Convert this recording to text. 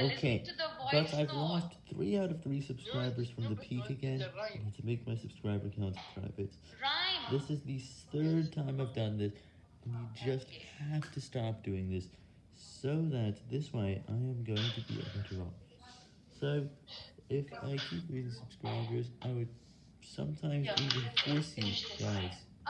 Okay, but I've lost 3 out of 3 subscribers from the peak again. I need to make my subscriber count private. Rhyme. This is the third time I've done this, and you just have to stop doing this, so that this way I am going to be able to off. So, if I keep losing subscribers, I would sometimes even force you guys